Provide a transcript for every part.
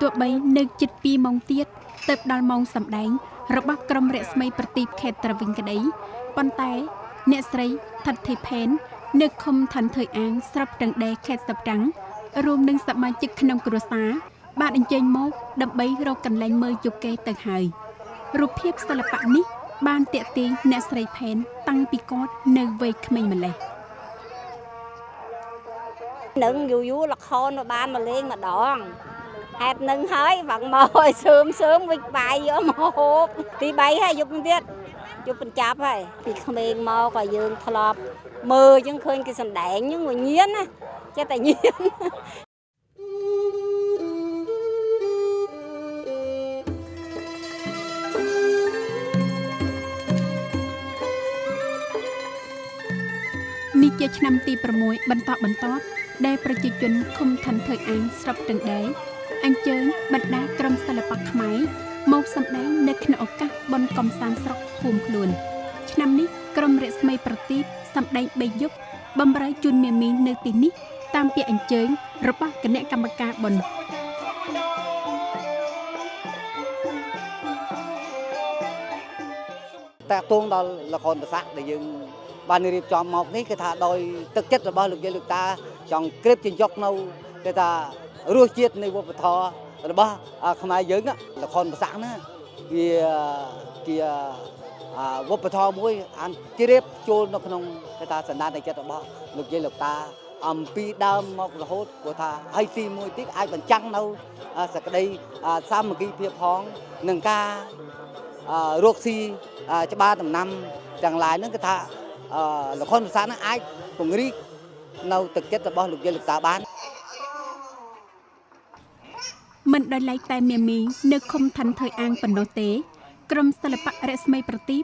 ទោះបីនៅជិត2ម៉ោងទៀតទៅដល់ម៉ោងសម្ដែង របស់ក្រុមរស្មីប្រទីបខេត្តត្រវិញក្តីប៉ុន្តែអ្នកស្រីថិតធីផេននៅឃុំឋានថើយអាងស្រុកទាំងដេខេត្តស្ទឹងត្រែងរួមនឹងសមាជិកក្នុងគ្រួសារបានអញ្ជើញមកដើម្បីរកកន្លែងមើលយូកេទៅហើយរូបភាពសិល្បៈនេះ បានតាក់ទាញអ្នកស្រីផេន តាំងពីគាត់នៅវ័យក្មេងម្លេះនឹងយូរយូរលខោនមកបានមកលេងម្ដង ហេតុនឹងហើយបងមកឲ្យសើមសើមវិចបាយយកមកហូបទី3ហើយយប់ទៀតយប់បញ្ចប់ហើយពីក្មេងមកក៏យើងធ្លាប់មើលអញ្ចឹងឃើញគេសំដែងហ្នឹងវាញៀនណាចេះតែញៀននេះជាឆ្នាំទី6បន្តបន្តដែលប្រជាជនឃុំឋានថើយអាងស្រុកទាំងដែរ អញ្ជើញបណ្ដាក្រុមសិល្បៈខ្មែរមកសម្ដែងនៅក្នុងឱកាសបុណ្យកំសាន្តស្រុកភូមិខ្លួន ឆ្នាំនេះក្រុមរស្មីប្រទីបសម្ដែង3យប់បំរើជូនមេមីនៅទីនេះ តាមពាក្យអញ្ជើញរបស់គណៈកម្មការបុណ្យតាក់ទងដល់ល្ខោនប្រសាក់ដែលយើងបានរៀបចំមកនេះគឺថាដោយទឹកចិត្តរបស់លោកយាយលោកតាចង់ក្រេបជញ្ចុកនៅគឺថា រសជាតិនៃវប្បធម៌របស់ខ្មែរយើងល្ខោនប្រសាក់ហ្នឹងវាជាវប្បធម៌មួយអានជ្រាបចូលនៅក្នុងគេថាសន្តានចិត្តរបស់លោកយាយលោកតាអំពីដើមមករហូតព្រោះថាហើយទីមួយទៀតអាចបញ្ចាំងនៅសក្តីសាមគ្គីភាពផងនឹងការរកស៊ីច្បារដំណាំទាំងឡាយហ្នឹងគឺថាលខុនភាសាហ្នឹងអាចពង្រីកនៅទឹកចិត្តរបស់លោកយាយលោកតាបាន មិនដោយឡែកតែមាមីនៅឃុំឋានថើយអាងប៉ុណ្ណោះទេ ក្រុមសិល្បៈរស្មីប្រទីប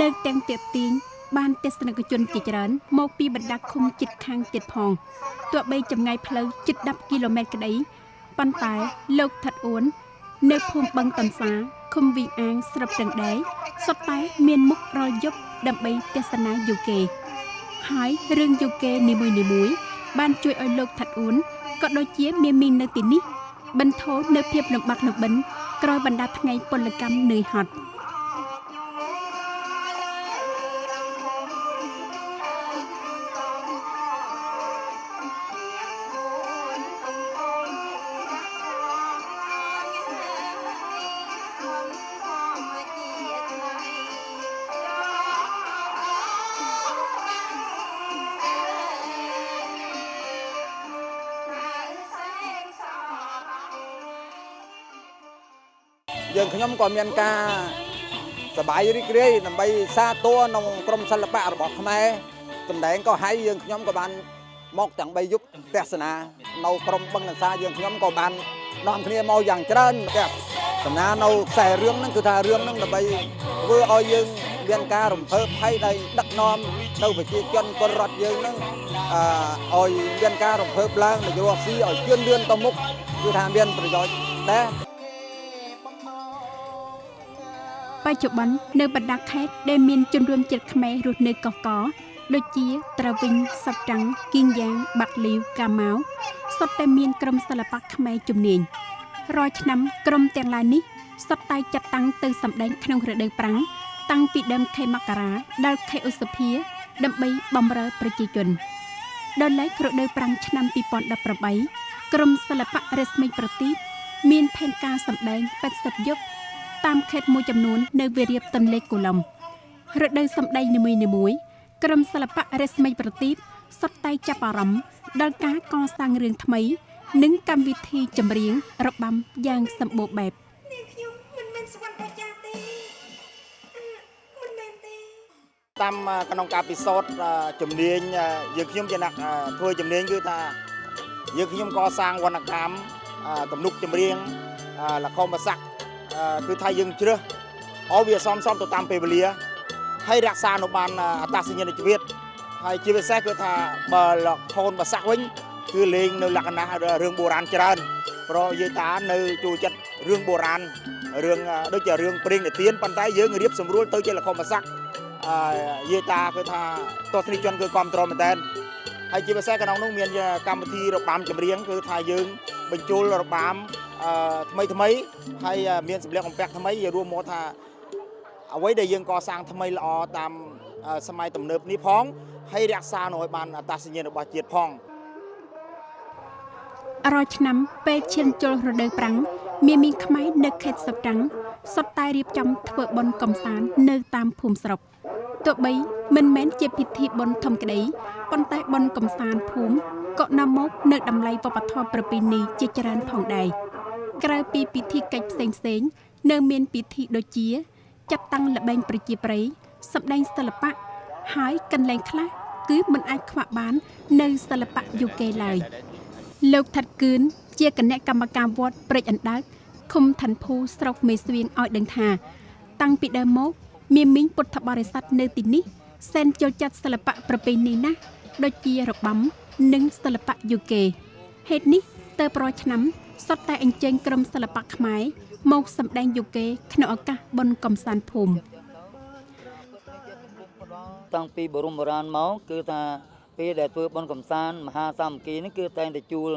នៅទាំងទៀទៀងបានទស្សនិកជនជាច្រើនមកពីបណ្ដាឃុំជិតខាងទៀតផងទោះបីចម្ងាយផ្លូវជិត10គីឡូម៉ែត្រក្តីប៉ុន្តែលោកថាត់អួននៅភូមិបឹងតនសាឃុំវីអាងស្រុកទាំងដែរសុទ្ធតែមានមុខរយប់ដើម្បីទស្សនាយូកេហើយរឿងយូកេនីមួយៗបានជួយឲ្យលោកថាត់អួនក៏ដូចជាមានមីងនៅទីនេះ បន្ធូរនៅភាពលំបាកលំបិនក្រោយបណ្ដាថ្ងៃពលកម្មនឿយហត់ យើងខ្ញុំក៏មានការសប្បាយរីករាយដើម្បីសាទរក្នុងក្រមសិល្បៈរបស់ខ្មែរសម្ដែងក៏ហើយយើងខ្ញុំក៏បានមកទាំង3យុគទស្សនានៅក្រមបឹងកសាយើងខ្ញុំក៏បាននាំគ្នាមកយ៉ាងច្រើនទៀតសំណានៅខ្សែរឿងហ្នឹងគឺថារឿងហ្នឹងដើម្បីធ្វើឲ្យយើងមានការរំភើបហើយដែលដឹកនាំនៅប្រជាជនពលរដ្ឋយើងហ្នឹងអឺឲ្យមានការរំភើបឡើងនយោបាយស៊ីឲ្យជឿនលឿនទៅមុខគឺថាមានប្រយោជន៍ដែរ បច្ចុប្បន្ននៅបណ្ដាខេត្តដែលមានជនរួមជាតិខ្មែររស់នៅកកកដូចជាត្រាវិញសពតាំងគីងយ៉ាងបាក់លីវកាម៉ៅសុទ្ធតែមានក្រុមសិល្បៈខ្មែរជំនាញរាល់ឆ្នាំក្រុមទាំងឡាយនេះសុទ្ធតែចាត់តាំងទៅសម្ដែងក្នុងរដូវប្រាំងតាំងពីដើមខែមករាដល់ខែឧសភាដើម្បីបម្រើប្រជាជនដល់ឡែករដូវប្រាំងឆ្នាំ2018ក្រុមសិល្បៈរស្មីប្រទីបមានផែនការសម្ដែង80យប់ តាមខេត្តមួយចំនួននៅវារីបទន្លេកូឡុំរដូវសម្ដែងនីមួយៗក្រុមសិល្បៈរស្មីប្រទីបសុទ្ធតែចាប់អារម្មណ៍ដល់ការកសាងរឿងថ្មី និងកម្មវិធីចម្រៀងរបាំយ៉ាងសម្បូរបែបខ្ញុំមិនមែនស្វាន់បច្ចាទេមិនមែនទេតាមក្នុងការពិសោធន៍ជំនាញយើងខ្ញុំជាអ្នកធ្វើជំនាញគឺថាយើងខ្ញុំកសាងវណ្ណកម្មទំនុកចម្រៀងលខមបស័ក គឺថាយើងជ្រើសឲ្យវាសមសមទៅតាមពេលវេលាហើយរក្សានៅបានអត្តសញ្ញាណជីវិតហើយជាពិសេសគឺថាបើលខូនបាសាក់វិញគឺលេងនៅលក្ខណៈរឿងបុរាណច្រើនព្រោះយាយតានៅចូលចិត្តរឿងបុរាណរឿងដូចជារឿងព្រេងនិទានប៉ុន្តែយើងរៀបសម្រួលទៅជាលខោនបាសាក់យាយតាគឺថាទស្សនិកជនគឺគ្រប់គ្រងមែនតើហើយជាពិសេសក្នុងនោះមានកម្មវិធីរបាំចម្រៀងគឺថាយើងបញ្ចូលរបាំអឺ ថ្មីថ្មីហើយមានសម្លៀកបំពាក់ថ្មីយើងរួមមកថាអ្វីដែលយើងកសាងថ្មីល្អតាមសម័យទំនើបនេះផងហើយរក្សានៅឲ្យបានអត្តសញ្ញាណរបស់ជាតិផងរាល់ឆ្នាំពេលឈានចូលរដូវប្រាំងមានមីងខ្មែរនៅខេត្តសត្រាំងសុទ្ធតែរៀបចំធ្វើបុណ្យកំសាន្តនៅតាមភូមិស្រុកទោះបីមិនមែនជាពិធីបុណ្យធំក្តីប៉ុន្តែបុណ្យកំសាន្តភូមិក៏នាំមកនៅតម្លៃវប្បធម៌ប្រពៃណីជាច្រើនផងដែរ ក្រៅពីពិធីកិច្ចផ្សេងផ្សេងនៅមានពិធីដូចជា ចាត់តាំងល្បែងប្រជាប្រិយសម្ដែងសិល្បៈហើយកន្លែងខ្លះគឺមិនអាចខ្វះបាន នៅសិល្បៈយូកេឡើយលោកថាត់គឿនជាគណៈកម្មការវត្តព្រែកអណ្ដើកឃុំឋានភូស្រុកមេស្វៀងឲ្យដឹងថា តាំងពីដើមមកមានមីងពុទ្ធបរិស័ទនៅទីនេះសែនចូលចិត្តសិល្បៈប្រពៃណីណាស់ដូចជារបាំ និងសិល្បៈយូកេហេតុនេះតើប្រឆ្នាំ សុទ្ធតែអញ្ជើញក្រុមសិល្បៈខ្មែរមកសម្ដែងយូកេក្នុងឱកាសបុណ្យកំសាន្តភូមិតាំងពីបរមបុរាណមកគឺថាពេលដែលធ្វើបុណ្យកំសាន្តមហាសាមគ្គីនេះគឺតែងតែជួល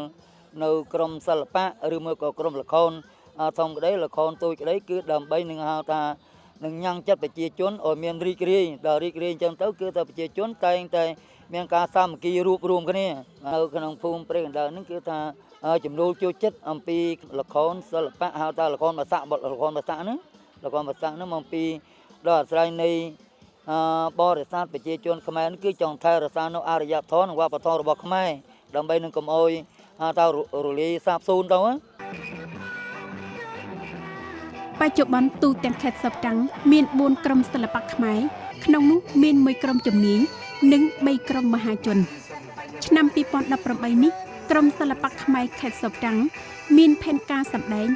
នៅក្រមសិល្បៈឬមួយក៏ក្រមល្ខោនធំក្តីល្ខោនតូចក្តីគឺដើម្បីនឹងហៅថានឹងញ៉ាំងចិត្តប្រជាជនឲ្យមានរីករាយដល់រីករាយអញ្ចឹងទៅគឺថាប្រជាជនតែងតែ មានការសាមគ្គីរួបរวมគ្នានៅក្នុងភូមិព្រៃកណ្ដាលនេះគឺថាចំនួនចូលចិត្តអំពីល្ខោនសិល្បៈហៅថាល្ខោនភាសាបទល្ខោនភាសាហ្នឹងល្ខោនភាសាហ្នឹងអំពីដល់អាស្រ័យនៃបរិស័ទប្រជាជនខ្មែរគឺចង់ថែរក្សានៅអរិយធម៌និងវប្បធម៌របស់ខ្មែរដើម្បីនឹងកុំអោយតើរលាយសាបសូន្យទៅបច្ចុប្បន្នទូទាំងខេត្តសពតាំងមាន4ក្រុមសិល្បៈខ្មែរក្នុងនោះមានមួយក្រុមជំនាញ និង3ក្រុមមហាជន ឆ្នាំ2018នេះក្រុមសិល្បៈខ្មែរខេត្តសពតាំងមានផែនការសម្ដែង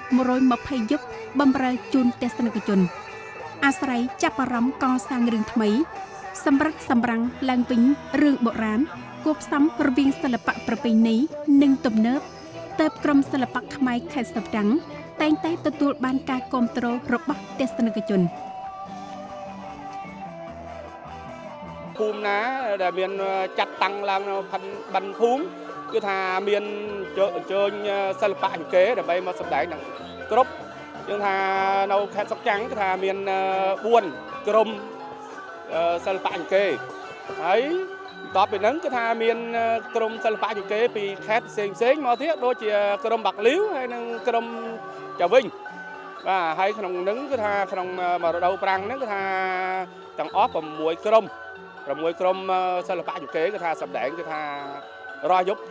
120យប់បំរើជូនទស្សនិកជន អាស្រ័យចាប់អារម្មណ៍កសាងរឿងថ្មី សម្រិតសម្រាំងឡើងវិញរឿងបុរាណគួបផ្សំរវាងសិល្បៈប្រពៃណីនិងទំនើបទៅក្រុមសិល្បៈខ្មែរខេត្តស្ទឹងតែងតែទទួលបានការគាំទ្ររបស់ទស្សនិកជន ភូមិណាដែលមានចាត់តាំងឡើងនៅបិណ្ឌភូមិគឺថាមានអញ្ជើញសិល្បៈអង្គេដើម្បីមកសម្ដែងនឹងគ្រប់យើងថានៅខេត្តសុកចាំងគឺថាមាន4ក្រុមសិល្បៈអង្គេហើយបន្ទាប់ពីហ្នឹងគឺថាមានក្រុមសិល្បៈយូកេពីខេត្តផ្សេងផ្សេងមកទៀតដូចជាក្រុមបាក់លីវហើយនិងក្រុមចាវិញបាទហើយក្នុងហ្នឹងគឺថាក្នុងរដូវប្រាំងហ្នឹងគឺថាទាំងអស់6ក្រុម 6ក្រុមសិល្បៈយូកេគឺថាសម្ដែងគឺថារាល់យប់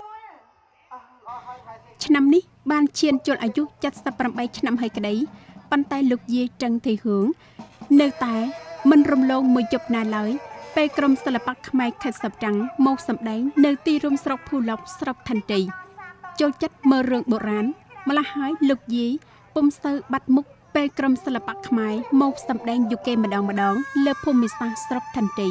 ឆ្នាំនេះបានឈានជល់អាយុ78ឆ្នាំហើយក្តីប៉ុន្តែលោកយាយត្រឹងធីហឿងនៅតែមិនរំលងមួយយប់ណាឡើយពេលក្រុមសិល្បៈខ្មែរខេត្តសព្វតាំងមកសម្ដែងនៅទីរួមស្រុកភូឡុកស្រុកថន្តីចូលចិត្តមើលរឿងបុរាណម្ល៉េះហើយលោកយាយពុំសូវបាត់មុខពេលក្រុមសិល្បៈខ្មែរមកសម្ដែងយូកេម្ដងម្ដងលើភូមិសាស្ត្រស្រុកថន្តី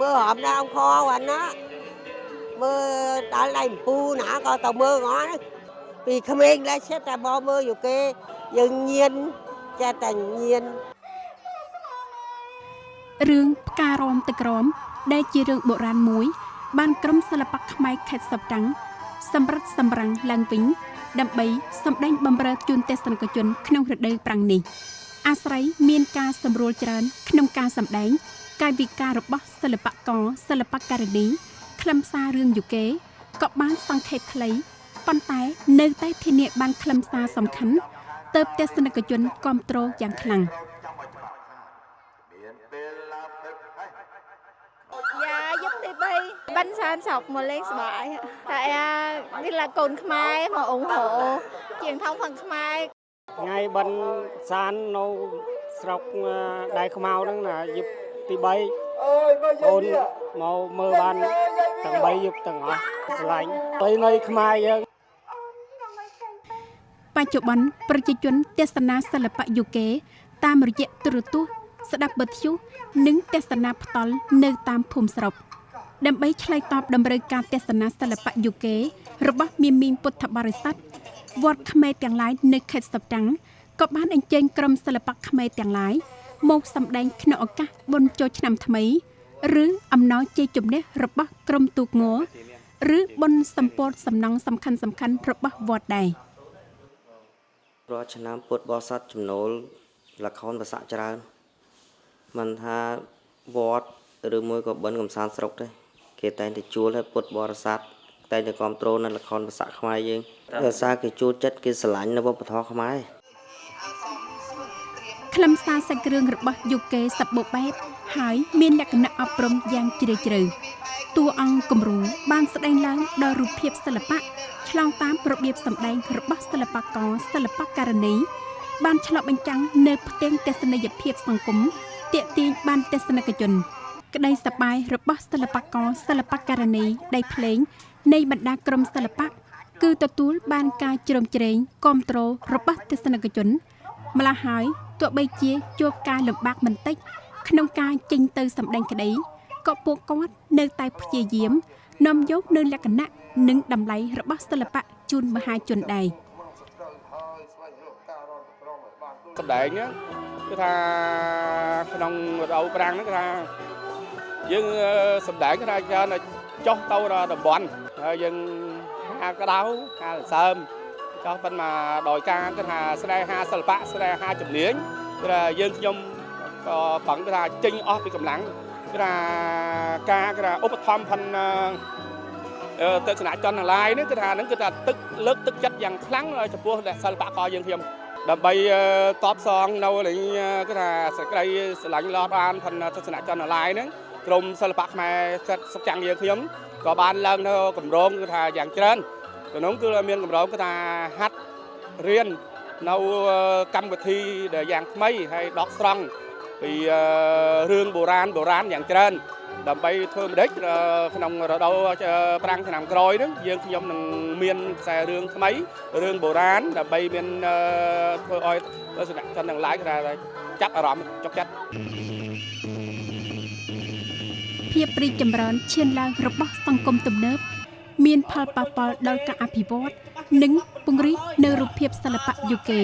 មើលហមដល់អង្គគាត់ណាមើលដល់ដៃពូណាក៏ទៅមើលងអស់ពីក្មេងឡើងចិត្តតែមកមើលយូគេយើងញៀនចេះតែញៀនរឿងផ្ការមទឹកក្រមដែលជារឿងបុរាណមួយ បានក្រុមសិល្បៈខ្មែរខេត្តសពតាំងសម្រិតសម្រាំងឡើងវិញដើម្បីសម្ដែងបំរើជូនទស្សនិកជន ក្នុងរដូវប្រាំងនេះអាស្រ័យមានការសម្រួលច្រើន ក្នុងការសម្ដែង កាយវិការរបស់សិល្បករសិល្បករនីខ្លឹមសាររឿងយូកេក៏បានសង្ខេបខ្លីប៉ុន្តែនៅតែធានាបានខ្លឹមសារសំខាន់ទៅទស្សនិកជនគ្រប់គ្រងយ៉ាងខ្លាំងយ៉ាយប់ទី3បិណ្ឌសានស្រុកមកលេងសបាយតែនេះ là កូនខ្មែរមកអ៊ុងហូជាងថងផងខ្មែរថ្ងៃបិណ្ឌសាននៅស្រុកដៃខ្មៅហ្នឹងណាយប់ ទី3អូនមកមើលបានទាំង3យប់ទាំងអស់ឆ្លាញ់ទៅនៅខ្មែរយើងបច្ចុប្បន្នប្រជាជនទស្សនាសិល្បៈយូកេតាមរយៈទូរទស្សន៍ស្ដាប់បទយុនិងទស្សនាផ្ទាល់នៅតាមភូមិស្រុកដើម្បីឆ្លើយតបតម្រូវការទស្សនាសិល្បៈយូកេរបស់មាមីងពុទ្ធបរិស័ទវត្តខ្មែរទាំងឡាយនៅខេត្តសតាំងក៏បានអញ្ជើញក្រុមសិល្បៈខ្មែរទាំងឡាយ មកសម្ដែងក្នុងឱកាសបុណ្យចូលឆ្នាំថ្មី ឬអំណោយជ័យជំនះរបស់ក្រុមទូកងឬបុណ្យសម្ពោធសំណង់សំខាន់សំខាន់របស់វត្តដែររាល់ឆ្នាំពុទ្ធបរិស័ទចំណូលល្ខោនប្រសាក់ច្រើនមិនថាវត្តឬមួយក៏បិណ្ឌកំសាន្តស្រុកទេគេតែងតែជួលឲ្យពុទ្ធបរិស័ទតែងតែគ្រប់គ្រងនៅល្ខោនប្រសាក់ខ្មែរយើងដោយសារគេជួលចិត្តគេស្រឡាញ់នៅវប្បធម៌ខ្មែរ ខ្លឹមសារសាច់រឿងរបស់យុគេសបូបែបហើយមានលក្ខណៈអប់រំយ៉ាងជ្រាលជ្រៅតួអង្គគំរូបានស្ដែងឡើងដោយរូបភាពសិល្បៈឆ្លងតាមរបៀបសម្ដែងរបស់សិល្បករសិល្បករនីបានឆ្លុះបញ្ចាំងនៅផ្ទាំងទស្សនីយភាពសង្គមទាក់ទាញបានទស្សនិកជន ក្តីសប្បាយរបស់សិល្បករសិល្បករនីដៃភ្លេង នៃបណ្ដាក្រុមសិល្បៈគឺទទួលបានការជ្រោមជ្រែងគ្រប់គ្រងរបស់ទស្សនិកជនម្ល៉េះហើយ ទោះបីជាជួបការលំបាកបន្តិចក្នុងការចេញទៅសម្ដែងក្តីក៏ពួកគាត់នៅតែព្យាយាមនាំយកនៅលក្ខណៈនិងតម្លៃរបស់សិល្បៈជូនមហាជនដែរសម្ដែងហ្នឹងគឺថាក្នុងរដូវប្រាំងហ្នឹងគឺថាយើងអឺសម្ដែងគឺថាច្រើនតែចុះទៅដល់តំបន់ហើយយើងហាក្តៅហាសើម ចុះប៉ុន្តែដោយការគឺថាស្នេហាសិល្បៈស្នេហាជំនាញគឺថាយើងខ្ញុំក៏ប្រឹងគឺថាចេញអស់ពីកម្លាំងគឺថាការគឺថាឧបត្ថម្ភផងអឺទស្សនៈចន្ទឡាយនេះគឺថាហ្នឹងគឺថាទឹកលើកទឹកចិត្តយ៉ាងខ្លាំងចំពោះសិល្បករយើងខ្ញុំដើម្បីតបសងនៅលេងគឺថាសក្តីស្រឡាញ់ឡោះបានផនទស្សនៈចន្ទឡាយហ្នឹងក្រមសិល្បៈខ្មែរសិតសុកចាំងយើងខ្ញុំក៏បានឡើងនៅកម្រងគឺថាយ៉ាងច្រើន ក្នុងគឺមានកម្រងគឺថាហាត់រៀននៅកម្មវិធីដែលយ៉ាងថ្មីហើយដកស្រង់ពីរឿងបុរាណបុរាណយ៉ាងច្រើនដើម្បីធ្វើម្ដេចក្នុងរដូវប្រាំងឆ្នាំក្រោយហ្នឹងយើងខ្ញុំនឹងមានខ្សែរឿងថ្មីរឿងបុរាណដើម្បីមានធ្វើឲ្យទស្សនៈជនទាំងឡាយគេថាចាប់អារម្មណ៍ចុកចិត្តភាពរីកចម្រើនឈានឡើងរបស់សង្គមទំនើប មានផលប៉ះពាល់ដល់ការអភិវឌ្ឍនិងពង្រីកនៅរូបភាពសិល្បៈយូកេ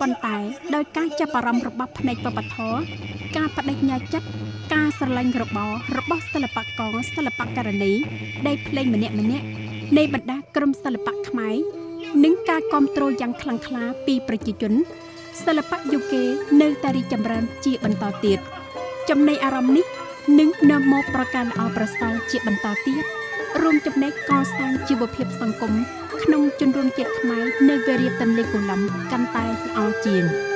ប៉ុន្តែដោយការចាប់អារម្មណ៍របស់ផ្នែកវប្បធម៌ការបដិញ្ញាចិត្តការស្រឡាញ់របររបស់សិល្បករសិល្បករនីដែលភ្លេងម្នាក់ម្នាក់នៃបណ្ដាក្រុមសិល្បៈខ្មែរនិងការគ្រប់គ្រងយ៉ាងខ្លាំងក្លាពីប្រជាជនសិល្បៈយូកេនៅតែរីកចម្រើនជាបន្តទៀតចំណីអារម្មណ៍នេះនឹងនាំមកប្រការល្អប្រសើរជាបន្តទៀត រួមចំណែកកសាងជីវភាពសង្គមក្នុងជនរួមជាតិខ្មែរនៅវេលាទន្លេកូឡំកាន់តែល្អជាង។